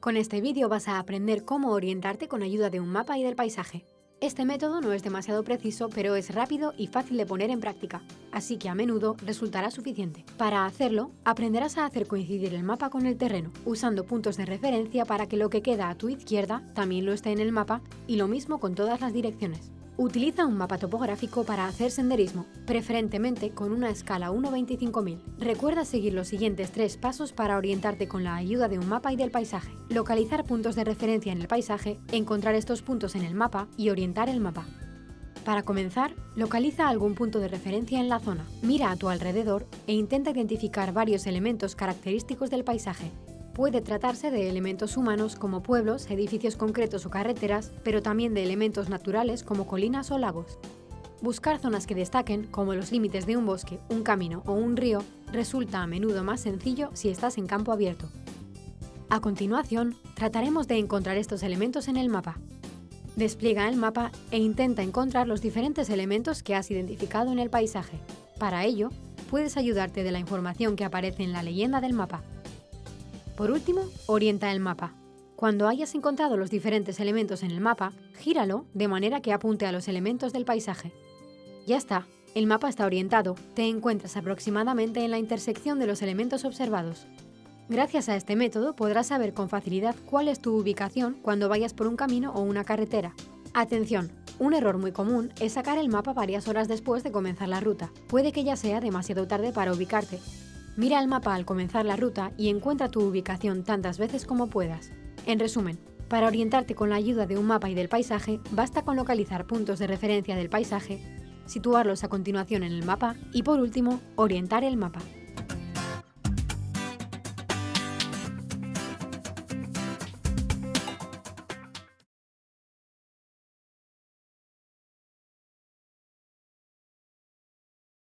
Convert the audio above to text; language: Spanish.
Con este vídeo vas a aprender cómo orientarte con ayuda de un mapa y del paisaje. Este método no es demasiado preciso, pero es rápido y fácil de poner en práctica, así que a menudo resultará suficiente. Para hacerlo, aprenderás a hacer coincidir el mapa con el terreno, usando puntos de referencia para que lo que queda a tu izquierda también lo esté en el mapa, y lo mismo con todas las direcciones. Utiliza un mapa topográfico para hacer senderismo, preferentemente con una escala 1.25.000. Recuerda seguir los siguientes tres pasos para orientarte con la ayuda de un mapa y del paisaje. Localizar puntos de referencia en el paisaje, encontrar estos puntos en el mapa y orientar el mapa. Para comenzar, localiza algún punto de referencia en la zona. Mira a tu alrededor e intenta identificar varios elementos característicos del paisaje, Puede tratarse de elementos humanos como pueblos, edificios concretos o carreteras, pero también de elementos naturales como colinas o lagos. Buscar zonas que destaquen, como los límites de un bosque, un camino o un río, resulta a menudo más sencillo si estás en campo abierto. A continuación, trataremos de encontrar estos elementos en el mapa. Despliega el mapa e intenta encontrar los diferentes elementos que has identificado en el paisaje. Para ello, puedes ayudarte de la información que aparece en la leyenda del mapa. Por último, orienta el mapa. Cuando hayas encontrado los diferentes elementos en el mapa, gíralo de manera que apunte a los elementos del paisaje. Ya está, el mapa está orientado, te encuentras aproximadamente en la intersección de los elementos observados. Gracias a este método podrás saber con facilidad cuál es tu ubicación cuando vayas por un camino o una carretera. Atención, un error muy común es sacar el mapa varias horas después de comenzar la ruta. Puede que ya sea demasiado tarde para ubicarte, Mira el mapa al comenzar la ruta y encuentra tu ubicación tantas veces como puedas. En resumen, para orientarte con la ayuda de un mapa y del paisaje, basta con localizar puntos de referencia del paisaje, situarlos a continuación en el mapa y por último, orientar el mapa.